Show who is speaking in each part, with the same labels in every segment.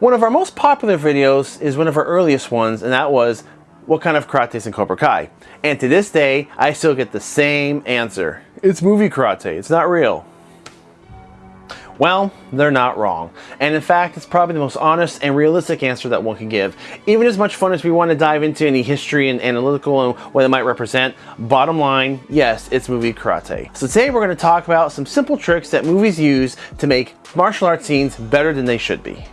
Speaker 1: One of our most popular videos is one of our earliest ones, and that was what kind of karate is in Cobra Kai? And to this day, I still get the same answer. It's movie karate, it's not real. Well, they're not wrong. And in fact, it's probably the most honest and realistic answer that one can give. Even as much fun as we want to dive into any history and analytical and what it might represent, bottom line, yes, it's movie karate. So today we're going to talk about some simple tricks that movies use to make martial arts scenes better than they should be.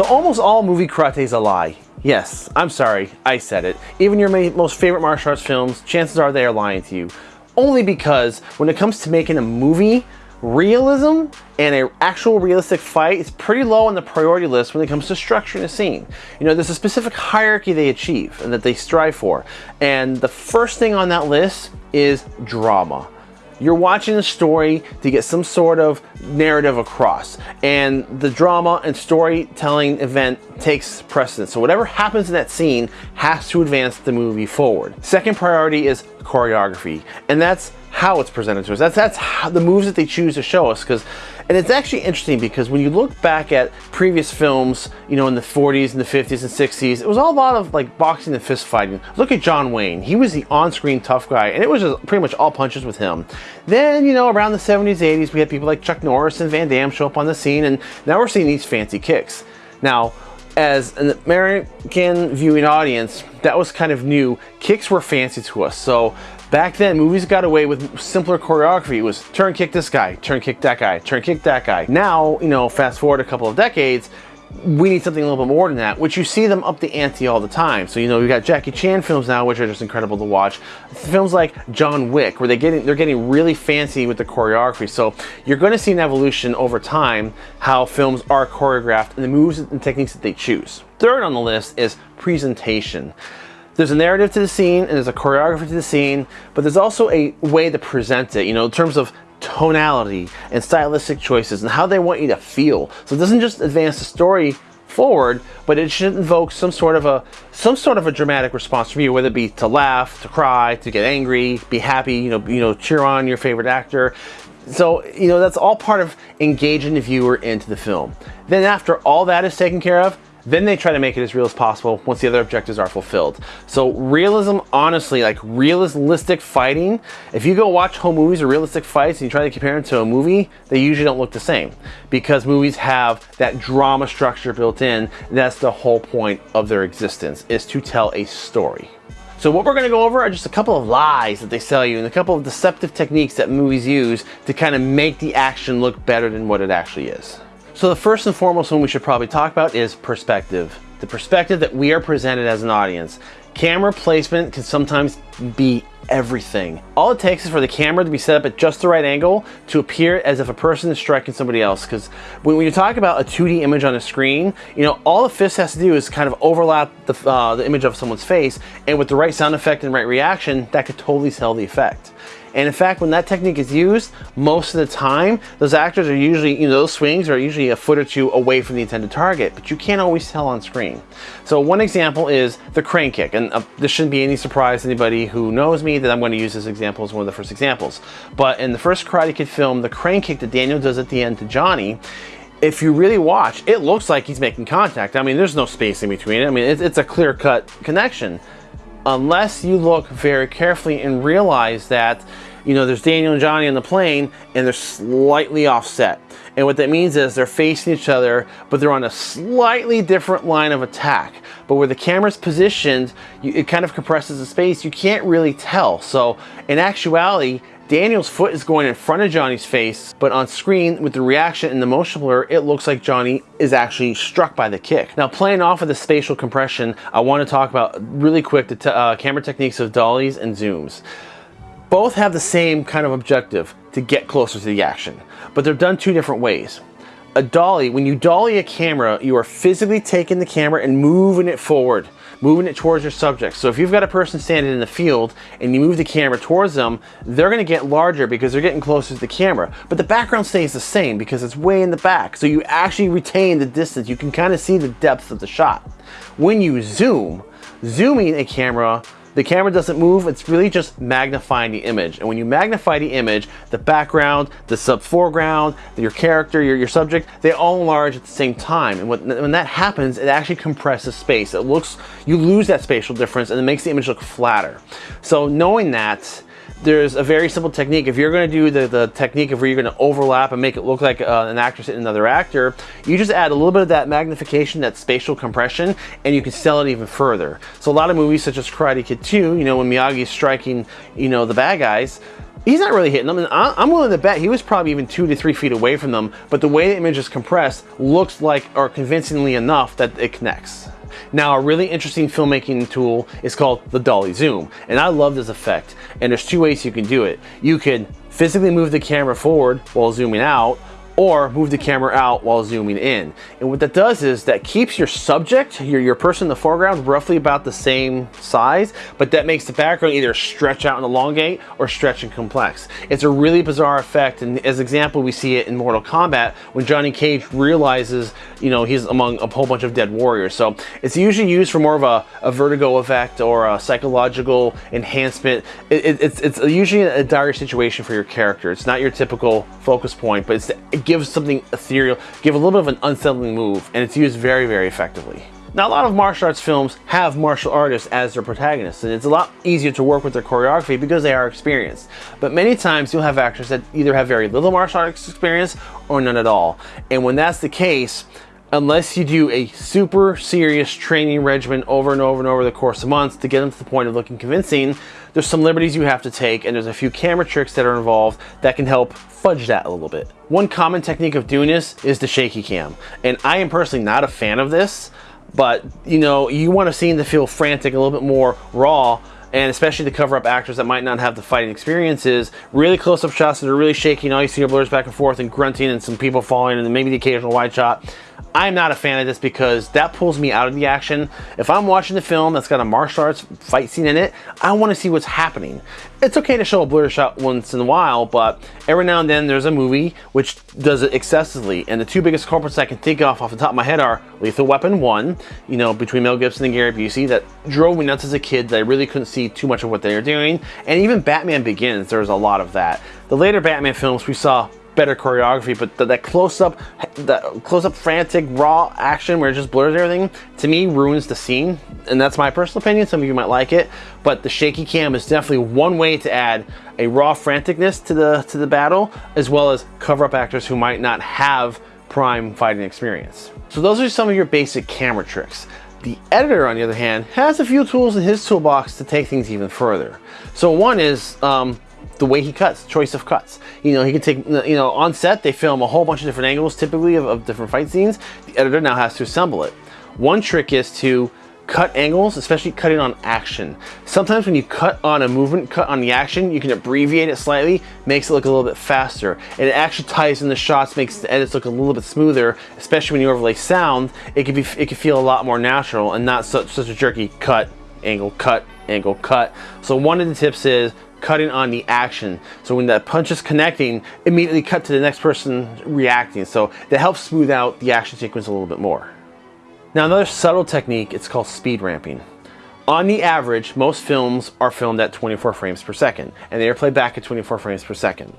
Speaker 1: So almost all movie karate is a lie. Yes, I'm sorry, I said it. Even your most favorite martial arts films, chances are they are lying to you. Only because when it comes to making a movie, realism and an actual realistic fight is pretty low on the priority list when it comes to structuring a scene. You know, there's a specific hierarchy they achieve and that they strive for. And the first thing on that list is drama. You're watching a story to get some sort of narrative across and the drama and storytelling event takes precedence. So whatever happens in that scene has to advance the movie forward. Second priority is choreography and that's how it's presented to us. That's, that's how, the moves that they choose to show us because and it's actually interesting because when you look back at previous films, you know, in the 40s and the 50s and 60s, it was all a lot of like boxing and fist fighting. Look at John Wayne. He was the on-screen tough guy and it was just pretty much all punches with him. Then, you know, around the 70s, 80s, we had people like Chuck Norris and Van Damme show up on the scene and now we're seeing these fancy kicks. Now, as an American viewing audience, that was kind of new. Kicks were fancy to us. So Back then, movies got away with simpler choreography. It was turn kick this guy, turn kick that guy, turn kick that guy. Now, you know, fast forward a couple of decades, we need something a little bit more than that, which you see them up the ante all the time. So, you know, we've got Jackie Chan films now, which are just incredible to watch. Films like John Wick, where they're getting, they're getting really fancy with the choreography. So you're going to see an evolution over time, how films are choreographed and the moves and techniques that they choose. Third on the list is presentation. There's a narrative to the scene and there's a choreography to the scene, but there's also a way to present it, you know, in terms of tonality and stylistic choices and how they want you to feel. So it doesn't just advance the story forward, but it should invoke some sort of a some sort of a dramatic response from you, whether it be to laugh, to cry, to get angry, be happy, you know, you know, cheer on your favorite actor. So, you know, that's all part of engaging the viewer into the film. Then after all that is taken care of, then they try to make it as real as possible once the other objectives are fulfilled. So realism, honestly, like realistic fighting, if you go watch home movies or realistic fights and you try to compare them to a movie, they usually don't look the same because movies have that drama structure built in. That's the whole point of their existence is to tell a story. So what we're to go over are just a couple of lies that they sell you and a couple of deceptive techniques that movies use to kind of make the action look better than what it actually is. So the first and foremost one we should probably talk about is perspective. The perspective that we are presented as an audience. Camera placement can sometimes be everything. All it takes is for the camera to be set up at just the right angle to appear as if a person is striking somebody else. Because when, you talk about a 2D image on a screen, you know, all the fist has to do is kind of overlap the, uh, the image of someone's face, and with the right sound effect and right reaction, that could totally sell the effect. And in fact, when that technique is used, most of the time, those actors are usually, you know, those swings are usually a foot or two away from the intended target, but you can't always tell on screen. So one example is the crane kick, and uh, this shouldn't be any surprise to anybody who knows me that I'm going to use this example as one of the first examples. But in the first Karate Kid film, the crane kick that Daniel does at the end to Johnny, if you really watch, it looks like he's making contact. I mean, there's no space in between it. I mean, it's, it's a clear-cut connection unless you look very carefully and realize that you know there's Daniel and Johnny on the plane and they're slightly offset. And what that means is they're facing each other but they're on a slightly different line of attack. But where the camera's positioned you, it kind of compresses the space. You can't really tell. So in actuality Daniel's foot is going in front of Johnny's face, but on screen with the reaction and the motion blur, it looks like Johnny is actually struck by the kick. Now playing off of the spatial compression, I want to talk about really quick the uh, camera techniques of dollies and zooms. Both have the same kind of objective to get closer to the action, but they're done two different ways. A dolly, when you dolly a camera, you are physically taking the camera and moving it forward moving it towards your subject. So if you've got a person standing in the field and you move the camera towards them, they're gonna get larger because they're getting closer to the camera. But the background stays the same because it's way in the back. So you actually retain the distance. You can kind of see the depth of the shot. When you zoom, zooming a camera the camera doesn't move, it's really just magnifying the image. And when you magnify the image, the background, the sub foreground, your character, your, your subject, they all enlarge at the same time. And when, when that happens, it actually compresses space. It looks, you lose that spatial difference and it makes the image look flatter. So knowing that, there's a very simple technique. If you're going to do the, the technique of where you're going to overlap and make it look like uh, an actress and another actor, you just add a little bit of that magnification, that spatial compression, and you can sell it even further. So a lot of movies such as Karate Kid 2, you know, when Miyagi's striking, you know, the bad guys, he's not really hitting them. And I'm willing to bet he was probably even two to three feet away from them, but the way the image is compressed looks like, or convincingly enough, that it connects. Now, a really interesting filmmaking tool is called the dolly zoom, and I love this effect. And there's two ways you can do it. You can physically move the camera forward while zooming out, or move the camera out while zooming in. And what that does is that keeps your subject, your, your person in the foreground, roughly about the same size, but that makes the background either stretch out and elongate or stretch and complex. It's a really bizarre effect, and as example, we see it in Mortal Kombat when Johnny Cage realizes, you know, he's among a whole bunch of dead warriors. So it's usually used for more of a, a vertigo effect or a psychological enhancement. It, it, it's, it's usually a dire situation for your character. It's not your typical focus point, but it's, it gives something ethereal, give a little bit of an unsettling move, and it's used very, very effectively. Now, a lot of martial arts films have martial artists as their protagonists, and it's a lot easier to work with their choreography because they are experienced. But many times you'll have actors that either have very little martial arts experience or none at all. And when that's the case, unless you do a super serious training regimen over and over and over the course of months to get them to the point of looking convincing, there's some liberties you have to take and there's a few camera tricks that are involved that can help fudge that a little bit. One common technique of doing this is the shaky cam. And I am personally not a fan of this, but you know, you want a scene to feel frantic, a little bit more raw, and especially to cover up actors that might not have the fighting experiences. Really close-up shots that are really shaky, and all you see are blurs back and forth and grunting and some people falling and maybe the occasional wide shot. I'm not a fan of this because that pulls me out of the action. If I'm watching the film that's got a martial arts fight scene in it, I want to see what's happening. It's okay to show a blur shot once in a while, but every now and then there's a movie which does it excessively. And the two biggest culprits I can think of off the top of my head are Lethal Weapon 1, you know, between Mel Gibson and Gary Busey, that drove me nuts as a kid that I really couldn't see too much of what they were doing. And even Batman Begins, there's a lot of that. The later Batman films, we saw better choreography, but the, that close-up, that close-up frantic raw action where it just blurs everything, to me ruins the scene, and that's my personal opinion. Some of you might like it, but the shaky cam is definitely one way to add a raw franticness to the to the battle, as well as cover up actors who might not have prime fighting experience. So those are some of your basic camera tricks. The editor, on the other hand, has a few tools in his toolbox to take things even further. So one is um, the way he cuts, choice of cuts. You know, he can take, you know, on set, they film a whole bunch of different angles, typically of, of different fight scenes. The editor now has to assemble it. One trick is to cut angles, especially cutting on action. Sometimes when you cut on a movement, cut on the action, you can abbreviate it slightly, makes it look a little bit faster. And it actually ties in the shots, makes the edits look a little bit smoother, especially when you overlay sound, it can be it can feel a lot more natural and not such, such a jerky cut, angle, cut, angle, cut. So one of the tips is cutting on the action. So when that punch is connecting, immediately cut to the next person reacting. So that helps smooth out the action sequence a little bit more. Now another subtle technique, it's called speed ramping. On the average, most films are filmed at 24 frames per second, and they are played back at 24 frames per second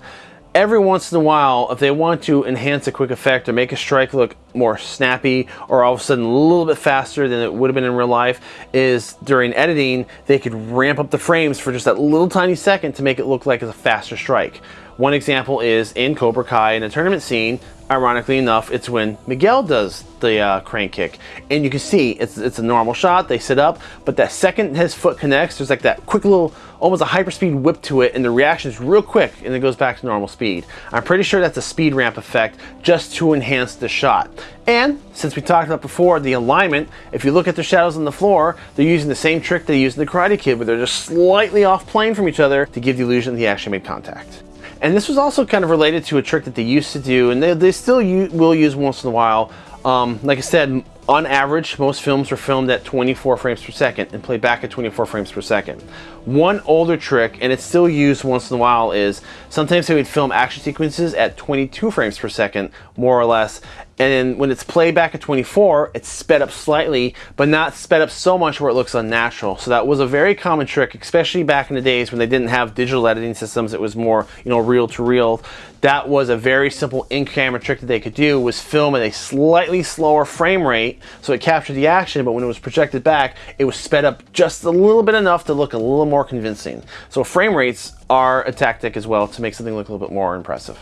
Speaker 1: every once in a while, if they want to enhance a quick effect or make a strike look more snappy or all of a sudden a little bit faster than it would have been in real life, is during editing, they could ramp up the frames for just that little tiny second to make it look like it's a faster strike. One example is in Cobra Kai in a tournament scene, ironically enough, it's when Miguel does the uh, crane kick. And you can see it's, it's a normal shot, they sit up, but that second his foot connects, there's like that quick little, almost a hyperspeed whip to it, and the reaction is real quick, and it goes back to normal speed. I'm pretty sure that's a speed ramp effect just to enhance the shot. And since we talked about before, the alignment, if you look at the shadows on the floor, they're using the same trick they used in the Karate Kid, where they're just slightly off plane from each other to give the illusion that he actually made contact. And this was also kind of related to a trick that they used to do, and they, they still will use once in a while. Um, like I said, On average, most films were filmed at 24 frames per second and played back at 24 frames per second. One older trick, and it's still used once in a while, is sometimes they would film action sequences at 22 frames per second, more or less, and then when it's played back at 24, it's sped up slightly, but not sped up so much where it looks unnatural. So that was a very common trick, especially back in the days when they didn't have digital editing systems. It was more, you know, reel to reel. That was a very simple in-camera trick that they could do was film at a slightly slower frame rate so it captured the action, but when it was projected back, it was sped up just a little bit enough to look a little more convincing. So frame rates are a tactic as well to make something look a little bit more impressive.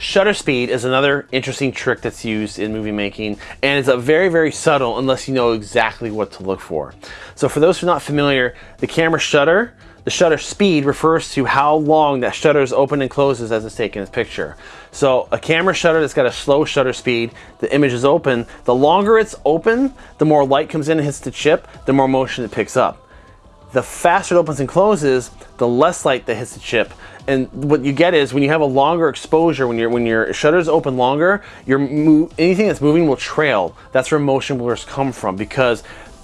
Speaker 1: Shutter speed is another interesting trick that's used in movie making, and it's a very, very subtle unless you know exactly what to look for. So for those who are not familiar, the camera shutter, the shutter speed refers to how long that shutter is open and closes as it's taking its picture. So a camera shutter that's got a slow shutter speed, the image is open, the longer it's open, the more light comes in and hits the chip, the more motion it picks up the faster it opens and closes, the less light that hits the chip. And what you get is when you have a longer exposure, when your when your shutters open longer, your anything that's moving will trail. That's where motion blurs come from because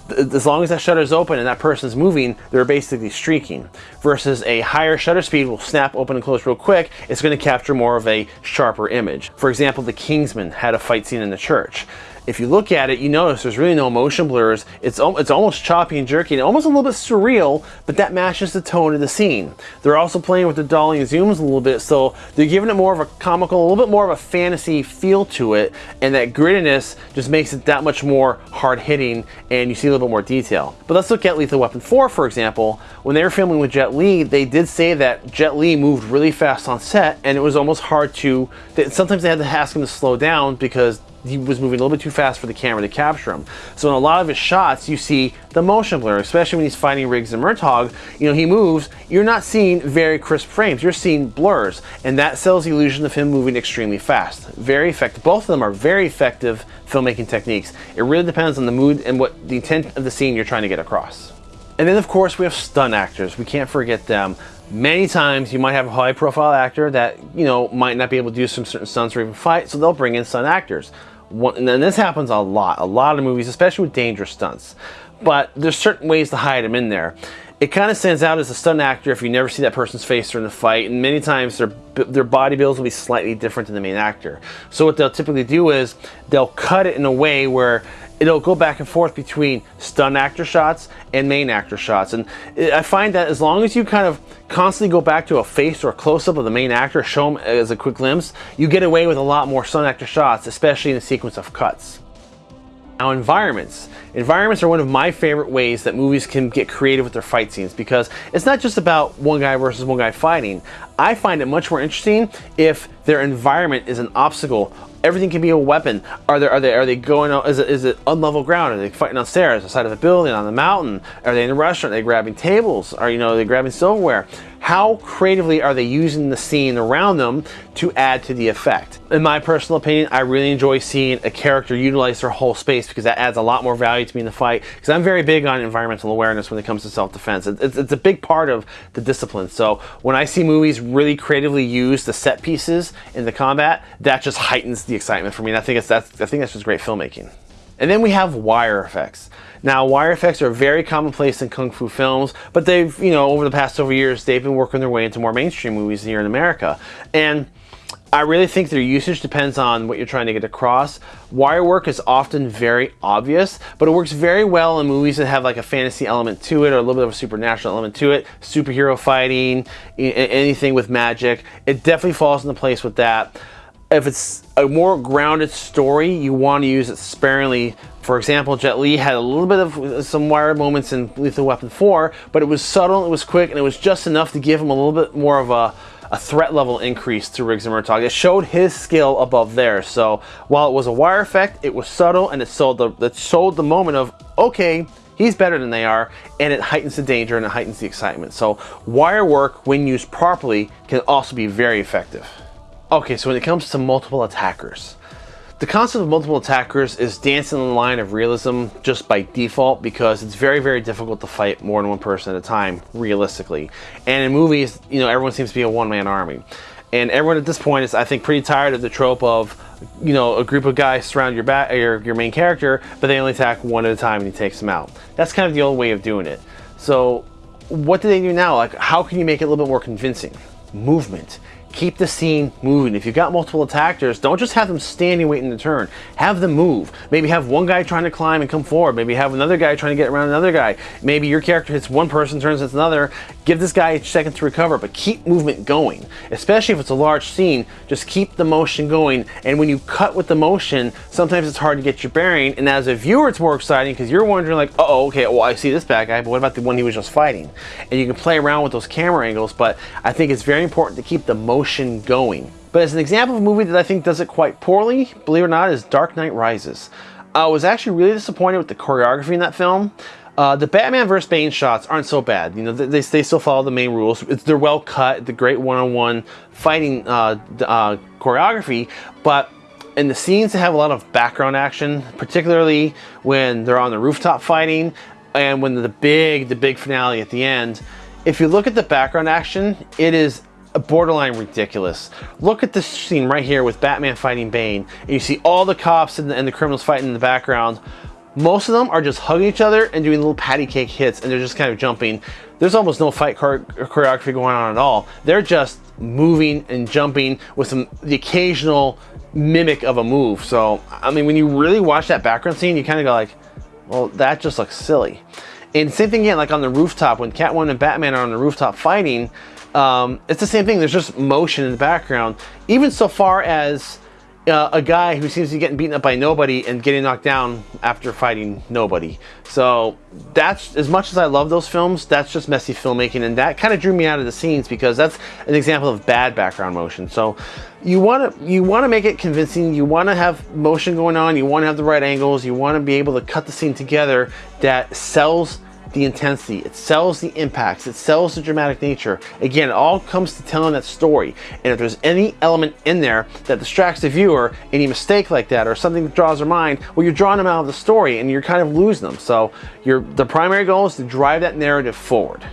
Speaker 1: as long as that shutter is open and that person's moving, they're basically streaking. Versus a higher shutter speed will snap open and close real quick, it's going to capture more of a sharper image. For example, The Kingsman had a fight scene in the church if you look at it, you notice there's really no motion blurs. It's, it's almost choppy and jerky and almost a little bit surreal, but that matches the tone of the scene. They're also playing with the dolly and zooms a little bit, so they're giving it more of a comical, a little bit more of a fantasy feel to it, and that grittiness just makes it that much more hard-hitting, and you see a little bit more detail. But let's look at Lethal Weapon 4, for example. When they were filming with Jet Li, they did say that Jet Li moved really fast on set, and it was almost hard to, sometimes they had to ask him to slow down because he was moving a little bit too fast for the camera to capture him. So in a lot of his shots, you see the motion blur, especially when he's fighting Riggs and Murtaugh. You know, he moves, you're not seeing very crisp frames, you're seeing blurs, and that sells the illusion of him moving extremely fast. Very effective. Both of them are very effective filmmaking techniques. It really depends on the mood and what the intent of the scene you're trying to get across. And then of course we have stunt actors. We can't forget them. Many times you might have a high profile actor that, you know, might not be able to do some certain stunts or even fight, so they'll bring in stunt actors. One, and this happens a lot, a lot of movies, especially with dangerous stunts. But there's certain ways to hide them in there. It kind of stands out as a stunt actor if you never see that person's face during the fight, and many times their their body builds will be slightly different than the main actor. So what they'll typically do is they'll cut it in a way where it'll go back and forth between stunt actor shots and main actor shots. And I find that as long as you kind of constantly go back to a face or a close-up of the main actor, show them as a quick glimpse, you get away with a lot more stunt actor shots, especially in the sequence of cuts. Now environments. Environments are one of my favorite ways that movies can get creative with their fight scenes because it's not just about one guy versus one guy fighting. I find it much more interesting if their environment is an obstacle everything can be a weapon. Are they are they are they going out? Is it is it unlevel ground? Are they fighting on stairs, the side of a building, on the mountain? Are they in a restaurant? Are they grabbing tables? Are you know are they grabbing silverware? How creatively are they using the scene around them to add to the effect? In my personal opinion, I really enjoy seeing a character utilize their whole space because that adds a lot more value to me in the fight. Because I'm very big on environmental awareness when it comes to self-defense. It's, it's a big part of the discipline. So when I see movies really creatively use the set pieces in the combat, that just heightens the excitement for me. And I think it's that's I think that's just great filmmaking. And then we have wire effects. Now, wire effects are very commonplace in kung fu films, but they've, you know, over the past several years, they've been working their way into more mainstream movies here in America. And I really think their usage depends on what you're trying to get across. Wire work is often very obvious, but it works very well in movies that have like a fantasy element to it or a little bit of a supernatural element to it. Superhero fighting, anything with magic. It definitely falls into place with that if it's a more grounded story, you want to use it sparingly. For example, Jet Li had a little bit of some wire moments in Lethal Weapon 4, but it was subtle, it was quick, and it was just enough to give him a little bit more of a, a threat level increase to Riggs and Murtaugh. It showed his skill above theirs. So while it was a wire effect, it was subtle and it sold the, it sold the moment of, okay, he's better than they are, and it heightens the danger and it heightens the excitement. So wire work, when used properly, can also be very effective. Okay, so when it comes to multiple attackers, the concept of multiple attackers is dancing the line of realism just by default because it's very, very difficult to fight more than one person at a time, realistically. And in movies, you know, everyone seems to be a one-man army. And everyone at this point is, I think, pretty tired of the trope of, you know, a group of guys surround your back, your, your main character, but they only attack one at a time and he takes them out. That's kind of the old way of doing it. So what do they do now? Like, how can you make it a little bit more convincing? Movement keep the scene moving. If you've got multiple attackers, don't just have them standing waiting to turn. Have them move. Maybe have one guy trying to climb and come forward. Maybe have another guy trying to get around another guy. Maybe your character hits one person, turns hits another. Give this guy a second to recover, but keep movement going. Especially if it's a large scene, just keep the motion going. And when you cut with the motion, sometimes it's hard to get your bearing. And as a viewer, it's more exciting because you're wondering like, uh oh, okay, well, I see this bad guy, but what about the one he was just fighting? And you can play around with those camera angles, but I think it's very important to keep the motion motion going. But as an example of a movie that I think does it quite poorly, believe it or not, is Dark Knight Rises. I was actually really disappointed with the choreography in that film. Uh, the Batman vs. Bane shots aren't so bad. You know, they, they still follow the main rules. It's, they're well cut, the great one-on-one -on -one fighting uh, uh, choreography, but in the scenes that have a lot of background action, particularly when they're on the rooftop fighting and when the big, the big finale at the end, if you look at the background action, it is borderline ridiculous. Look at this scene right here with Batman fighting Bane. And you see all the cops and the, and the criminals fighting in the background. Most of them are just hugging each other and doing little patty cake hits and they're just kind of jumping. There's almost no fight choreography going on at all. They're just moving and jumping with some the occasional mimic of a move. So, I mean, when you really watch that background scene, you kind of go like, well, that just looks silly. And same thing again, like on the rooftop, when Catwoman and Batman are on the rooftop fighting, um, it's the same thing. There's just motion in the background. Even so far as uh, a guy who seems to be getting beaten up by nobody and getting knocked down after fighting nobody. So that's, as much as I love those films, that's just messy filmmaking and that kind of drew me out of the scenes because that's an example of bad background motion. So you want to you want to make it convincing, you want to have motion going on, you want to have the right angles, you want to be able to cut the scene together that sells the intensity, it sells the impacts, it sells the dramatic nature. Again, it all comes to telling that story. And if there's any element in there that distracts the viewer, any mistake like that, or something that draws their mind, well, you're drawing them out of the story and you're kind of losing them. So your the primary goal is to drive that narrative forward.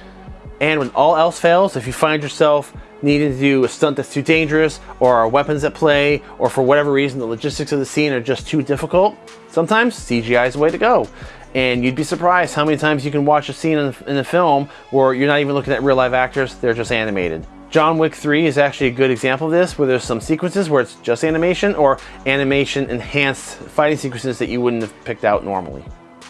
Speaker 1: And when all else fails, if you find yourself needing to do a stunt that's too dangerous, or weapons at play, or for whatever reason the logistics of the scene are just too difficult, sometimes CGI is the way to go. And you'd be surprised how many times you can watch a scene in, in a film where you're not even looking at real live actors, they're just animated. John Wick 3 is actually a good example of this, where there's some sequences where it's just animation or animation enhanced fighting sequences that you wouldn't have picked out normally.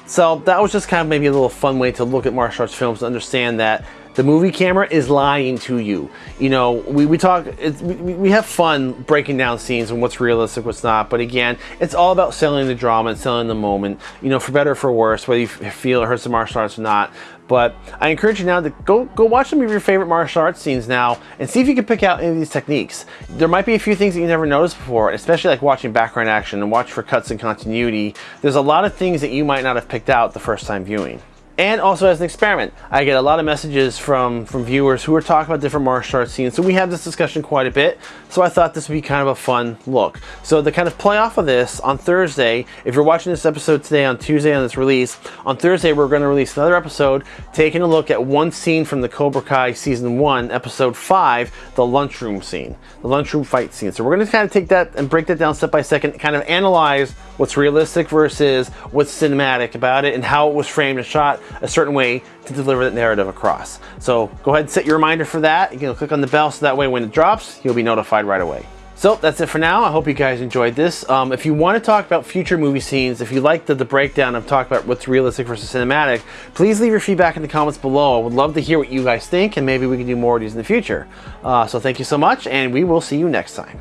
Speaker 1: So that was just kind of maybe a little fun way to look at martial arts films to understand that the movie camera is lying to you. You know, we, we talk, we, we have fun breaking down scenes and what's realistic, what's not. But again, it's all about selling the drama and selling the moment, you know, for better or for worse, whether you feel it hurts the martial arts or not. But I encourage you now to go, go watch some of your favorite martial arts scenes now and see if you can pick out any of these techniques. There might be a few things that you never noticed before, especially like watching background action and watch for cuts and continuity. There's a lot of things that you might not have picked out the first time viewing and also as an experiment. I get a lot of messages from, from viewers who are talking about different martial arts scenes, so we have this discussion quite a bit, so I thought this would be kind of a fun look. So to kind of play off of this, on Thursday, if you're watching this episode today on Tuesday on this release, on Thursday we're going to release another episode taking a look at one scene from the Cobra Kai Season 1, Episode 5, the lunchroom scene, the lunchroom fight scene. So we're going to kind of take that and break that down step by second, kind of analyze what's realistic versus what's cinematic about it and how it was framed and shot a certain way to deliver that narrative across. So go ahead and set your reminder for that. You can click on the bell so that way when it drops, you'll be notified right away. So that's it for now. I hope you guys enjoyed this. Um, if you want to talk about future movie scenes, if you like the, the breakdown of talk about what's realistic versus cinematic, please leave your feedback in the comments below. I would love to hear what you guys think and maybe we can do more of these in the future. Uh, so thank you so much and we will see you next time.